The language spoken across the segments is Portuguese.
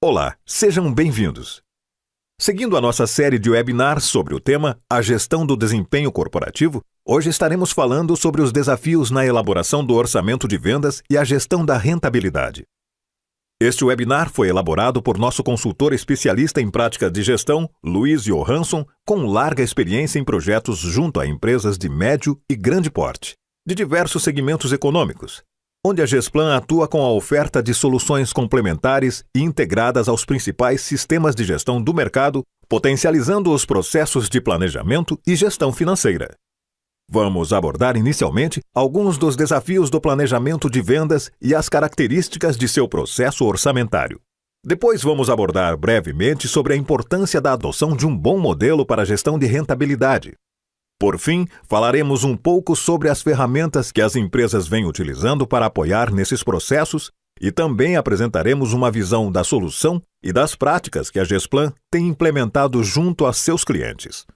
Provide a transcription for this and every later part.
Olá, sejam bem-vindos. Seguindo a nossa série de webinars sobre o tema A Gestão do Desempenho Corporativo, hoje estaremos falando sobre os desafios na elaboração do orçamento de vendas e a gestão da rentabilidade. Este webinar foi elaborado por nosso consultor especialista em prática de gestão, Luiz Johansson, com larga experiência em projetos junto a empresas de médio e grande porte, de diversos segmentos econômicos, onde a Gesplan atua com a oferta de soluções complementares e integradas aos principais sistemas de gestão do mercado, potencializando os processos de planejamento e gestão financeira. Vamos abordar inicialmente alguns dos desafios do planejamento de vendas e as características de seu processo orçamentário. Depois vamos abordar brevemente sobre a importância da adoção de um bom modelo para a gestão de rentabilidade. Por fim, falaremos um pouco sobre as ferramentas que as empresas vêm utilizando para apoiar nesses processos e também apresentaremos uma visão da solução e das práticas que a Gesplan tem implementado junto a seus clientes.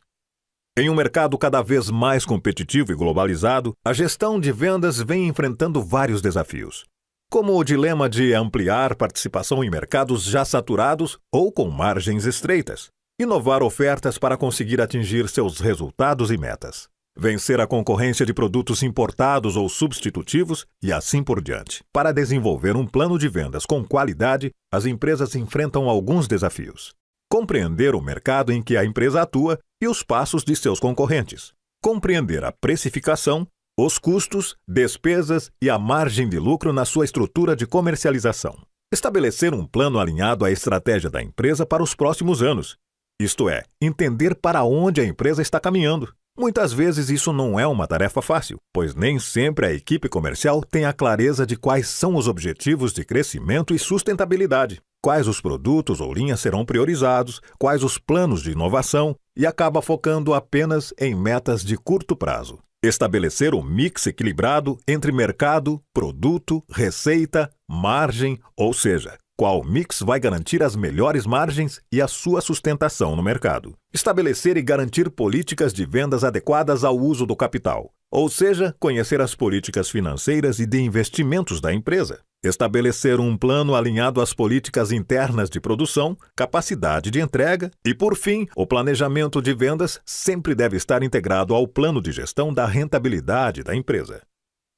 Em um mercado cada vez mais competitivo e globalizado, a gestão de vendas vem enfrentando vários desafios, como o dilema de ampliar participação em mercados já saturados ou com margens estreitas, inovar ofertas para conseguir atingir seus resultados e metas, vencer a concorrência de produtos importados ou substitutivos e assim por diante. Para desenvolver um plano de vendas com qualidade, as empresas enfrentam alguns desafios compreender o mercado em que a empresa atua e os passos de seus concorrentes, compreender a precificação, os custos, despesas e a margem de lucro na sua estrutura de comercialização. Estabelecer um plano alinhado à estratégia da empresa para os próximos anos, isto é, entender para onde a empresa está caminhando. Muitas vezes isso não é uma tarefa fácil, pois nem sempre a equipe comercial tem a clareza de quais são os objetivos de crescimento e sustentabilidade quais os produtos ou linhas serão priorizados, quais os planos de inovação e acaba focando apenas em metas de curto prazo. Estabelecer um mix equilibrado entre mercado, produto, receita, margem, ou seja, qual mix vai garantir as melhores margens e a sua sustentação no mercado. Estabelecer e garantir políticas de vendas adequadas ao uso do capital, ou seja, conhecer as políticas financeiras e de investimentos da empresa. Estabelecer um plano alinhado às políticas internas de produção, capacidade de entrega e, por fim, o planejamento de vendas sempre deve estar integrado ao plano de gestão da rentabilidade da empresa.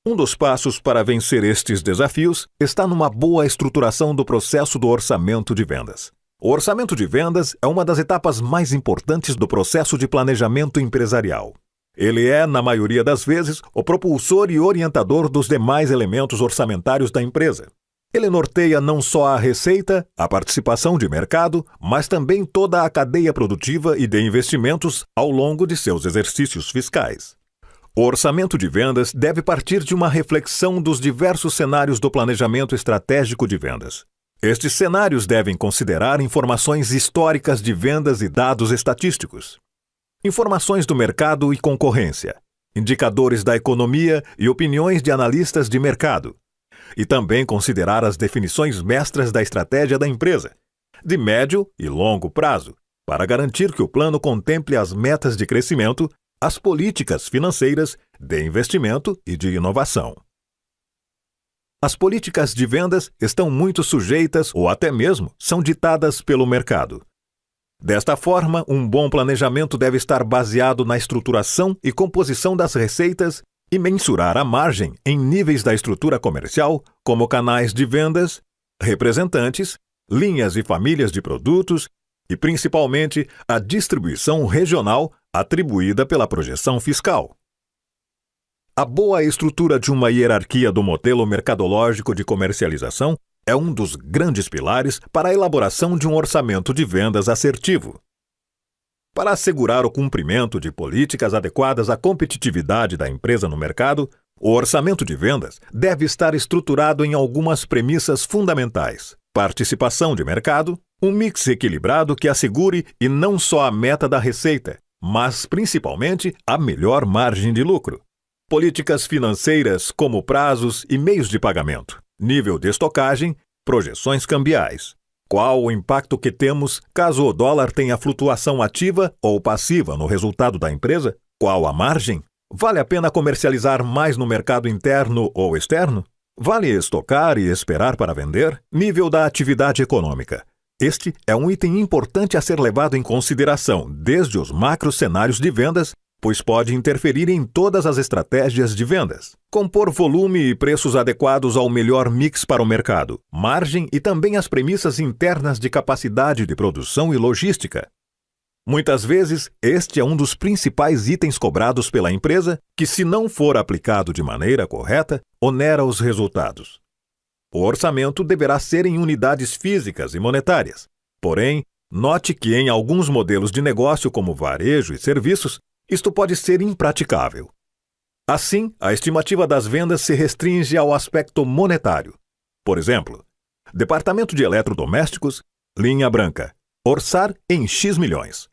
Um dos passos para vencer estes desafios está numa boa estruturação do processo do orçamento de vendas. O orçamento de vendas é uma das etapas mais importantes do processo de planejamento empresarial. Ele é, na maioria das vezes, o propulsor e orientador dos demais elementos orçamentários da empresa. Ele norteia não só a receita, a participação de mercado, mas também toda a cadeia produtiva e de investimentos ao longo de seus exercícios fiscais. O orçamento de vendas deve partir de uma reflexão dos diversos cenários do planejamento estratégico de vendas. Estes cenários devem considerar informações históricas de vendas e dados estatísticos informações do mercado e concorrência, indicadores da economia e opiniões de analistas de mercado, e também considerar as definições mestras da estratégia da empresa, de médio e longo prazo, para garantir que o plano contemple as metas de crescimento, as políticas financeiras, de investimento e de inovação. As políticas de vendas estão muito sujeitas ou até mesmo são ditadas pelo mercado. Desta forma, um bom planejamento deve estar baseado na estruturação e composição das receitas e mensurar a margem em níveis da estrutura comercial, como canais de vendas, representantes, linhas e famílias de produtos e, principalmente, a distribuição regional atribuída pela projeção fiscal. A boa estrutura de uma hierarquia do modelo mercadológico de comercialização é um dos grandes pilares para a elaboração de um orçamento de vendas assertivo. Para assegurar o cumprimento de políticas adequadas à competitividade da empresa no mercado, o orçamento de vendas deve estar estruturado em algumas premissas fundamentais: participação de mercado, um mix equilibrado que assegure e não só a meta da receita, mas principalmente a melhor margem de lucro. Políticas financeiras como prazos e meios de pagamento nível de estocagem, projeções cambiais. Qual o impacto que temos caso o dólar tenha flutuação ativa ou passiva no resultado da empresa? Qual a margem? Vale a pena comercializar mais no mercado interno ou externo? Vale estocar e esperar para vender? Nível da atividade econômica. Este é um item importante a ser levado em consideração desde os macro cenários de vendas, pois pode interferir em todas as estratégias de vendas. Compor volume e preços adequados ao melhor mix para o mercado, margem e também as premissas internas de capacidade de produção e logística. Muitas vezes, este é um dos principais itens cobrados pela empresa que, se não for aplicado de maneira correta, onera os resultados. O orçamento deverá ser em unidades físicas e monetárias. Porém, note que em alguns modelos de negócio, como varejo e serviços, isto pode ser impraticável. Assim, a estimativa das vendas se restringe ao aspecto monetário. Por exemplo, Departamento de Eletrodomésticos, linha branca, orçar em X milhões.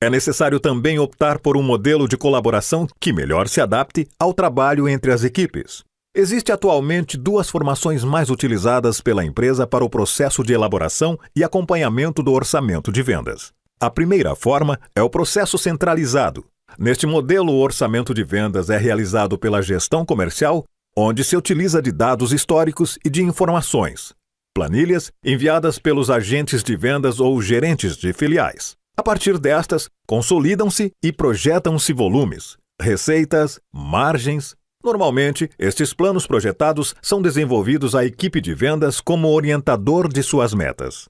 É necessário também optar por um modelo de colaboração que melhor se adapte ao trabalho entre as equipes. Existe atualmente duas formações mais utilizadas pela empresa para o processo de elaboração e acompanhamento do orçamento de vendas. A primeira forma é o processo centralizado. Neste modelo, o orçamento de vendas é realizado pela gestão comercial, onde se utiliza de dados históricos e de informações, planilhas enviadas pelos agentes de vendas ou gerentes de filiais. A partir destas, consolidam-se e projetam-se volumes, receitas, margens. Normalmente, estes planos projetados são desenvolvidos à equipe de vendas como orientador de suas metas.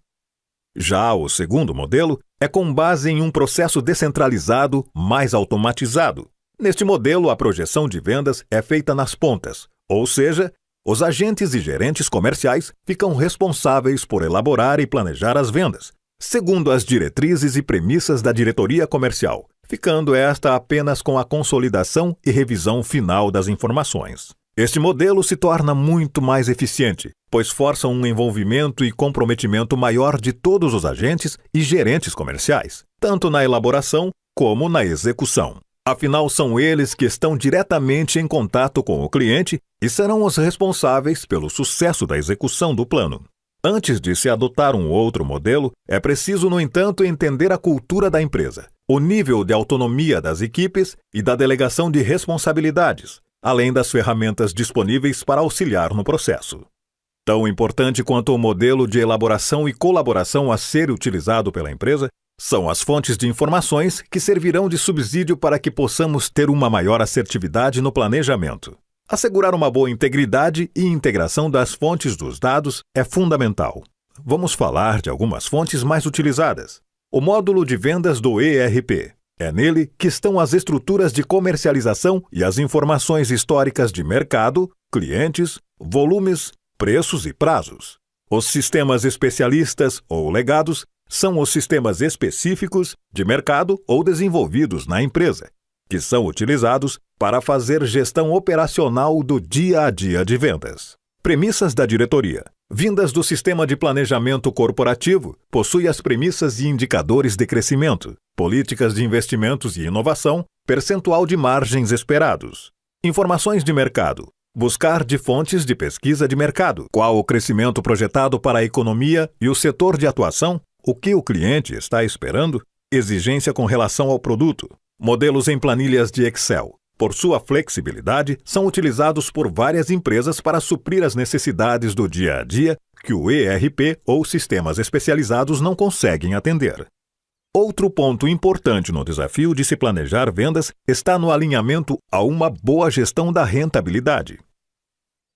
Já o segundo modelo é com base em um processo descentralizado, mais automatizado. Neste modelo, a projeção de vendas é feita nas pontas, ou seja, os agentes e gerentes comerciais ficam responsáveis por elaborar e planejar as vendas, segundo as diretrizes e premissas da diretoria comercial, ficando esta apenas com a consolidação e revisão final das informações. Este modelo se torna muito mais eficiente, pois força um envolvimento e comprometimento maior de todos os agentes e gerentes comerciais, tanto na elaboração como na execução. Afinal, são eles que estão diretamente em contato com o cliente e serão os responsáveis pelo sucesso da execução do plano. Antes de se adotar um outro modelo, é preciso, no entanto, entender a cultura da empresa, o nível de autonomia das equipes e da delegação de responsabilidades, além das ferramentas disponíveis para auxiliar no processo. Tão importante quanto o modelo de elaboração e colaboração a ser utilizado pela empresa são as fontes de informações que servirão de subsídio para que possamos ter uma maior assertividade no planejamento. Assegurar uma boa integridade e integração das fontes dos dados é fundamental. Vamos falar de algumas fontes mais utilizadas. O módulo de vendas do ERP. É nele que estão as estruturas de comercialização e as informações históricas de mercado, clientes, volumes, preços e prazos. Os sistemas especialistas ou legados são os sistemas específicos de mercado ou desenvolvidos na empresa, que são utilizados para fazer gestão operacional do dia a dia de vendas. Premissas da diretoria. Vindas do sistema de planejamento corporativo, possui as premissas e indicadores de crescimento, políticas de investimentos e inovação, percentual de margens esperados. Informações de mercado. Buscar de fontes de pesquisa de mercado, qual o crescimento projetado para a economia e o setor de atuação, o que o cliente está esperando, exigência com relação ao produto, Modelos em planilhas de Excel, por sua flexibilidade, são utilizados por várias empresas para suprir as necessidades do dia a dia que o ERP ou sistemas especializados não conseguem atender. Outro ponto importante no desafio de se planejar vendas está no alinhamento a uma boa gestão da rentabilidade.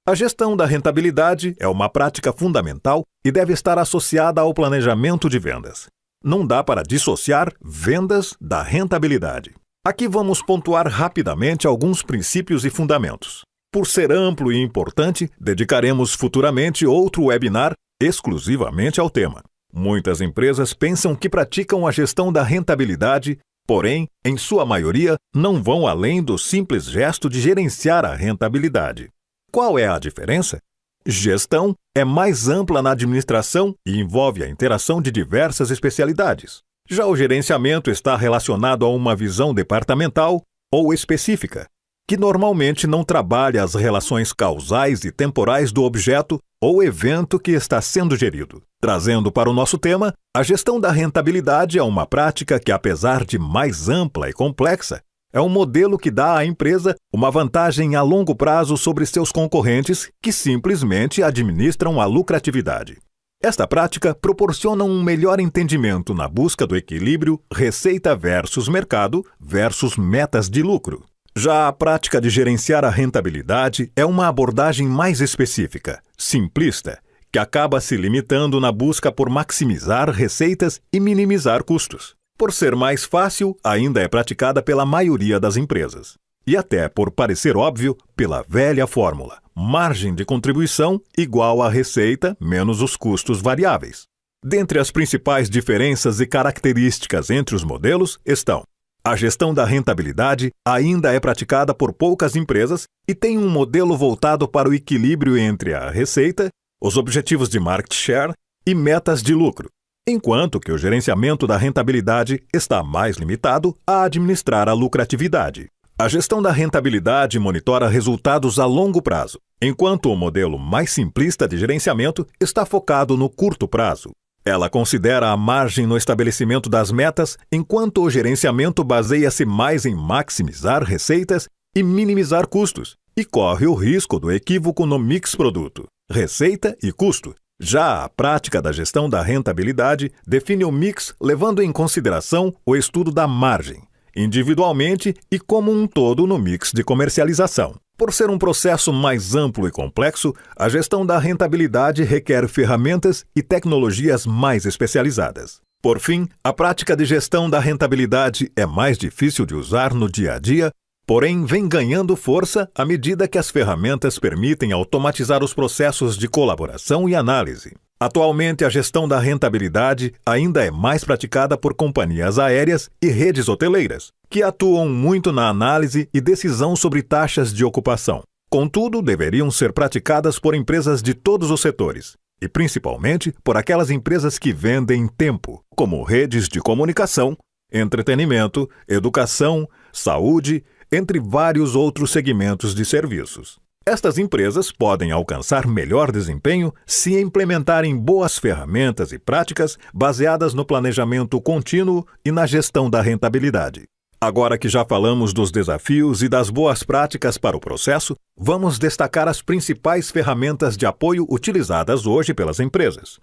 A gestão da rentabilidade é uma prática fundamental e deve estar associada ao planejamento de vendas não dá para dissociar vendas da rentabilidade. Aqui vamos pontuar rapidamente alguns princípios e fundamentos. Por ser amplo e importante, dedicaremos futuramente outro webinar exclusivamente ao tema. Muitas empresas pensam que praticam a gestão da rentabilidade, porém, em sua maioria, não vão além do simples gesto de gerenciar a rentabilidade. Qual é a diferença? Gestão é mais ampla na administração e envolve a interação de diversas especialidades. Já o gerenciamento está relacionado a uma visão departamental ou específica, que normalmente não trabalha as relações causais e temporais do objeto ou evento que está sendo gerido. Trazendo para o nosso tema, a gestão da rentabilidade é uma prática que, apesar de mais ampla e complexa, é um modelo que dá à empresa uma vantagem a longo prazo sobre seus concorrentes que simplesmente administram a lucratividade. Esta prática proporciona um melhor entendimento na busca do equilíbrio receita versus mercado versus metas de lucro. Já a prática de gerenciar a rentabilidade é uma abordagem mais específica, simplista, que acaba se limitando na busca por maximizar receitas e minimizar custos. Por ser mais fácil, ainda é praticada pela maioria das empresas. E até por parecer óbvio, pela velha fórmula: margem de contribuição igual a receita menos os custos variáveis. Dentre as principais diferenças e características entre os modelos estão: a gestão da rentabilidade ainda é praticada por poucas empresas e tem um modelo voltado para o equilíbrio entre a receita, os objetivos de market share e metas de lucro, enquanto que o gerenciamento da rentabilidade está mais limitado a administrar a lucratividade. A gestão da rentabilidade monitora resultados a longo prazo, enquanto o modelo mais simplista de gerenciamento está focado no curto prazo. Ela considera a margem no estabelecimento das metas, enquanto o gerenciamento baseia-se mais em maximizar receitas e minimizar custos, e corre o risco do equívoco no mix produto, receita e custo. Já a prática da gestão da rentabilidade define o mix levando em consideração o estudo da margem, individualmente e como um todo no mix de comercialização. Por ser um processo mais amplo e complexo, a gestão da rentabilidade requer ferramentas e tecnologias mais especializadas. Por fim, a prática de gestão da rentabilidade é mais difícil de usar no dia a dia, porém vem ganhando força à medida que as ferramentas permitem automatizar os processos de colaboração e análise. Atualmente, a gestão da rentabilidade ainda é mais praticada por companhias aéreas e redes hoteleiras, que atuam muito na análise e decisão sobre taxas de ocupação. Contudo, deveriam ser praticadas por empresas de todos os setores, e principalmente por aquelas empresas que vendem tempo, como redes de comunicação, entretenimento, educação, saúde, entre vários outros segmentos de serviços. Estas empresas podem alcançar melhor desempenho se implementarem boas ferramentas e práticas baseadas no planejamento contínuo e na gestão da rentabilidade. Agora que já falamos dos desafios e das boas práticas para o processo, vamos destacar as principais ferramentas de apoio utilizadas hoje pelas empresas.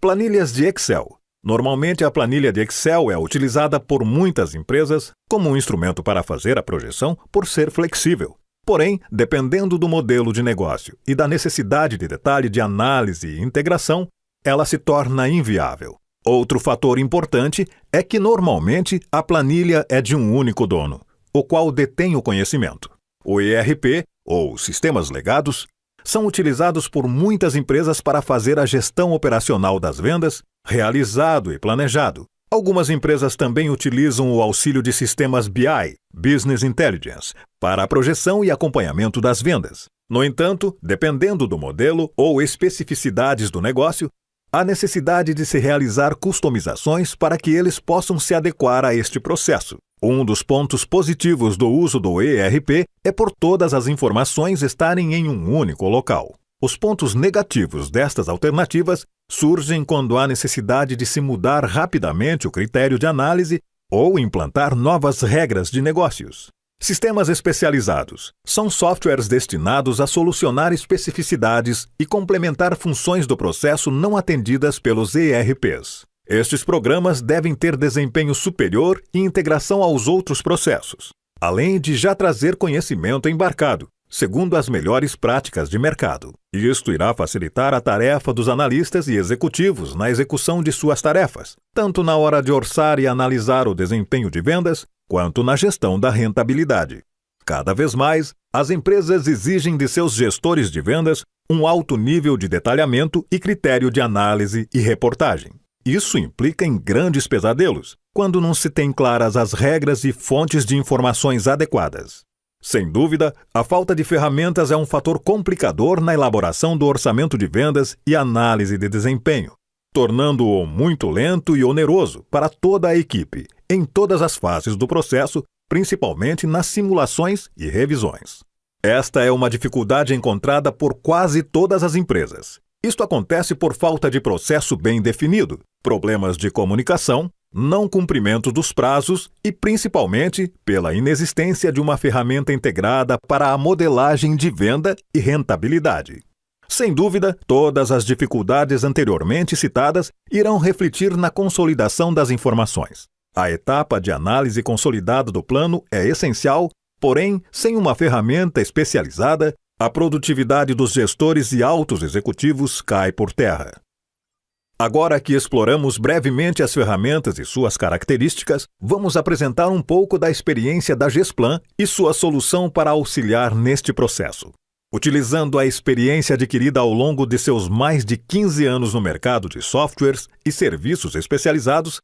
Planilhas de Excel. Normalmente, a planilha de Excel é utilizada por muitas empresas como um instrumento para fazer a projeção por ser flexível. Porém, dependendo do modelo de negócio e da necessidade de detalhe de análise e integração, ela se torna inviável. Outro fator importante é que normalmente a planilha é de um único dono, o qual detém o conhecimento. O ERP, ou sistemas legados, são utilizados por muitas empresas para fazer a gestão operacional das vendas, realizado e planejado, Algumas empresas também utilizam o auxílio de sistemas BI, Business Intelligence, para a projeção e acompanhamento das vendas. No entanto, dependendo do modelo ou especificidades do negócio, há necessidade de se realizar customizações para que eles possam se adequar a este processo. Um dos pontos positivos do uso do ERP é por todas as informações estarem em um único local. Os pontos negativos destas alternativas surgem quando há necessidade de se mudar rapidamente o critério de análise ou implantar novas regras de negócios. Sistemas especializados são softwares destinados a solucionar especificidades e complementar funções do processo não atendidas pelos ERPs. Estes programas devem ter desempenho superior e integração aos outros processos, além de já trazer conhecimento embarcado, segundo as melhores práticas de mercado. Isto irá facilitar a tarefa dos analistas e executivos na execução de suas tarefas, tanto na hora de orçar e analisar o desempenho de vendas, quanto na gestão da rentabilidade. Cada vez mais, as empresas exigem de seus gestores de vendas um alto nível de detalhamento e critério de análise e reportagem. Isso implica em grandes pesadelos, quando não se tem claras as regras e fontes de informações adequadas. Sem dúvida, a falta de ferramentas é um fator complicador na elaboração do orçamento de vendas e análise de desempenho, tornando-o muito lento e oneroso para toda a equipe, em todas as fases do processo, principalmente nas simulações e revisões. Esta é uma dificuldade encontrada por quase todas as empresas. Isto acontece por falta de processo bem definido, problemas de comunicação, não cumprimento dos prazos e, principalmente, pela inexistência de uma ferramenta integrada para a modelagem de venda e rentabilidade. Sem dúvida, todas as dificuldades anteriormente citadas irão refletir na consolidação das informações. A etapa de análise consolidada do plano é essencial, porém, sem uma ferramenta especializada, a produtividade dos gestores e altos executivos cai por terra. Agora que exploramos brevemente as ferramentas e suas características, vamos apresentar um pouco da experiência da Gesplan e sua solução para auxiliar neste processo. Utilizando a experiência adquirida ao longo de seus mais de 15 anos no mercado de softwares e serviços especializados,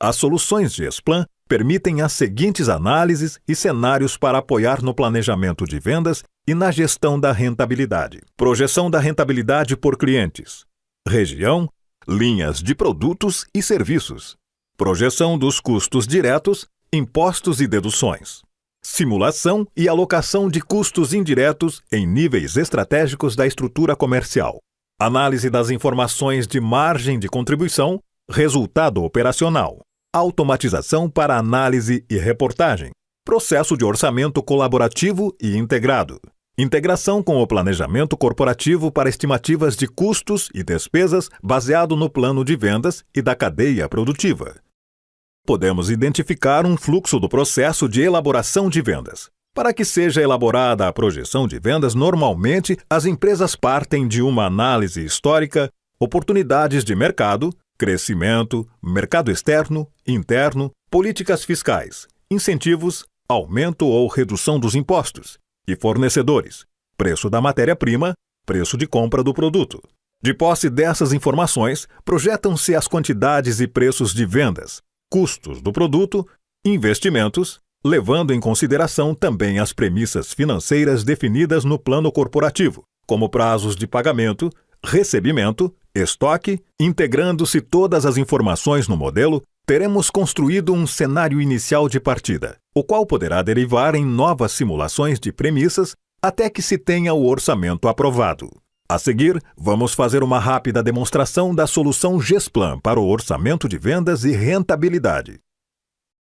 as soluções Gesplan permitem as seguintes análises e cenários para apoiar no planejamento de vendas e na gestão da rentabilidade. Projeção da rentabilidade por clientes, região, linhas de produtos e serviços, projeção dos custos diretos, impostos e deduções. Simulação e alocação de custos indiretos em níveis estratégicos da estrutura comercial, análise das informações de margem de contribuição, resultado operacional, automatização para análise e reportagem, processo de orçamento colaborativo e integrado, integração com o planejamento corporativo para estimativas de custos e despesas baseado no plano de vendas e da cadeia produtiva podemos identificar um fluxo do processo de elaboração de vendas. Para que seja elaborada a projeção de vendas, normalmente as empresas partem de uma análise histórica, oportunidades de mercado, crescimento, mercado externo, interno, políticas fiscais, incentivos, aumento ou redução dos impostos, e fornecedores, preço da matéria-prima, preço de compra do produto. De posse dessas informações, projetam-se as quantidades e preços de vendas, custos do produto, investimentos, levando em consideração também as premissas financeiras definidas no plano corporativo, como prazos de pagamento, recebimento, estoque, integrando-se todas as informações no modelo, teremos construído um cenário inicial de partida, o qual poderá derivar em novas simulações de premissas até que se tenha o orçamento aprovado. A seguir, vamos fazer uma rápida demonstração da solução Gesplan para o orçamento de vendas e rentabilidade.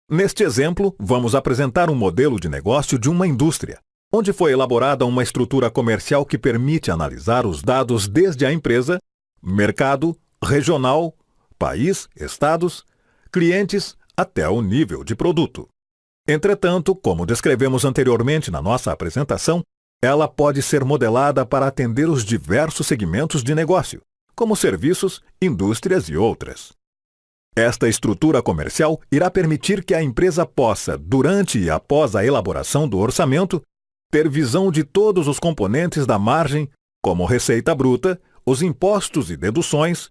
Neste exemplo, vamos apresentar um modelo de negócio de uma indústria, onde foi elaborada uma estrutura comercial que permite analisar os dados desde a empresa, mercado, regional, país, estados, clientes, até o nível de produto. Entretanto, como descrevemos anteriormente na nossa apresentação, ela pode ser modelada para atender os diversos segmentos de negócio, como serviços, indústrias e outras. Esta estrutura comercial irá permitir que a empresa possa, durante e após a elaboração do orçamento, ter visão de todos os componentes da margem, como receita bruta, os impostos e deduções,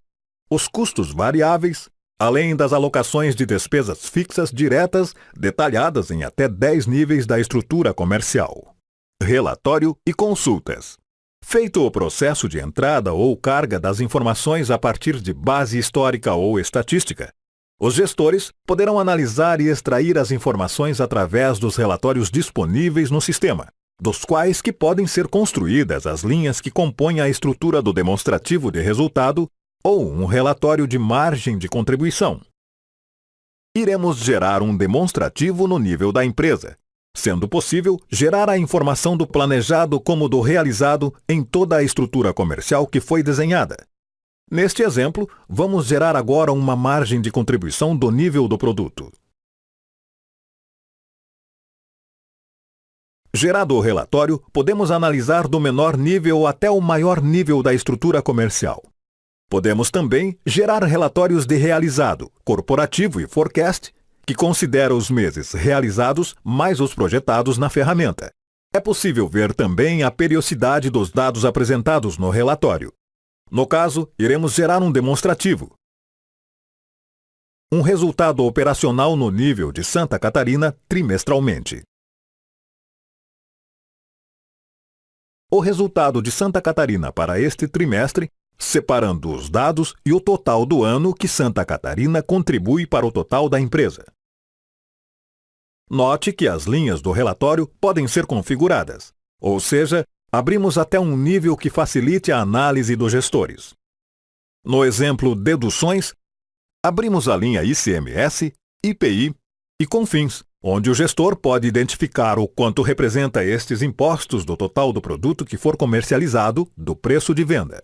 os custos variáveis, além das alocações de despesas fixas diretas detalhadas em até 10 níveis da estrutura comercial relatório e consultas. Feito o processo de entrada ou carga das informações a partir de base histórica ou estatística, os gestores poderão analisar e extrair as informações através dos relatórios disponíveis no sistema, dos quais que podem ser construídas as linhas que compõem a estrutura do demonstrativo de resultado ou um relatório de margem de contribuição. Iremos gerar um demonstrativo no nível da empresa, sendo possível gerar a informação do planejado como do realizado em toda a estrutura comercial que foi desenhada. Neste exemplo, vamos gerar agora uma margem de contribuição do nível do produto. Gerado o relatório, podemos analisar do menor nível até o maior nível da estrutura comercial. Podemos também gerar relatórios de realizado, corporativo e forecast que considera os meses realizados mais os projetados na ferramenta. É possível ver também a periodicidade dos dados apresentados no relatório. No caso, iremos gerar um demonstrativo. Um resultado operacional no nível de Santa Catarina trimestralmente. O resultado de Santa Catarina para este trimestre separando os dados e o total do ano que Santa Catarina contribui para o total da empresa. Note que as linhas do relatório podem ser configuradas, ou seja, abrimos até um nível que facilite a análise dos gestores. No exemplo Deduções, abrimos a linha ICMS, IPI e Confins, onde o gestor pode identificar o quanto representa estes impostos do total do produto que for comercializado do preço de venda.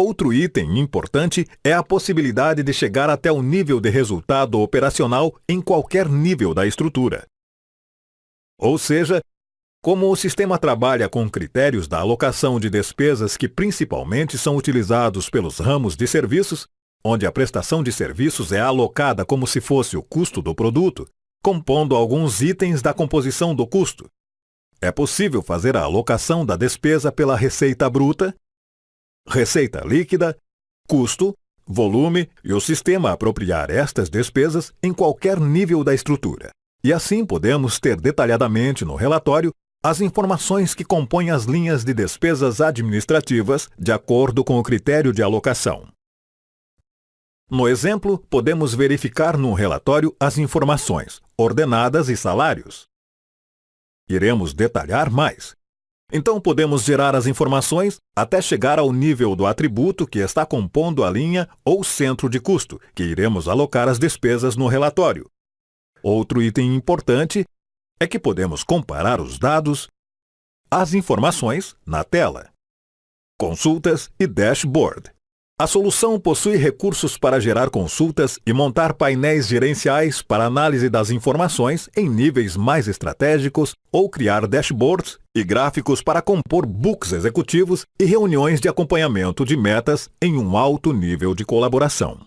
Outro item importante é a possibilidade de chegar até o nível de resultado operacional em qualquer nível da estrutura. Ou seja, como o sistema trabalha com critérios da alocação de despesas que principalmente são utilizados pelos ramos de serviços, onde a prestação de serviços é alocada como se fosse o custo do produto, compondo alguns itens da composição do custo. É possível fazer a alocação da despesa pela receita bruta, receita líquida, custo, volume e o sistema apropriar estas despesas em qualquer nível da estrutura. E assim podemos ter detalhadamente no relatório as informações que compõem as linhas de despesas administrativas de acordo com o critério de alocação. No exemplo, podemos verificar no relatório as informações, ordenadas e salários. Iremos detalhar mais. Então, podemos gerar as informações até chegar ao nível do atributo que está compondo a linha ou centro de custo, que iremos alocar as despesas no relatório. Outro item importante é que podemos comparar os dados, as informações na tela. Consultas e dashboard. A solução possui recursos para gerar consultas e montar painéis gerenciais para análise das informações em níveis mais estratégicos ou criar dashboards e gráficos para compor books executivos e reuniões de acompanhamento de metas em um alto nível de colaboração.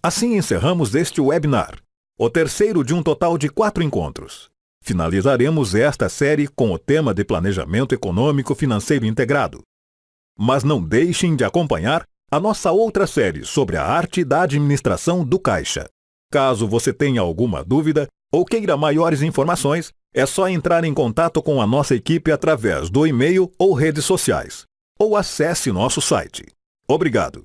Assim encerramos este webinar, o terceiro de um total de quatro encontros. Finalizaremos esta série com o tema de Planejamento Econômico Financeiro Integrado. Mas não deixem de acompanhar a nossa outra série sobre a arte da administração do caixa. Caso você tenha alguma dúvida ou queira maiores informações, é só entrar em contato com a nossa equipe através do e-mail ou redes sociais, ou acesse nosso site. Obrigado!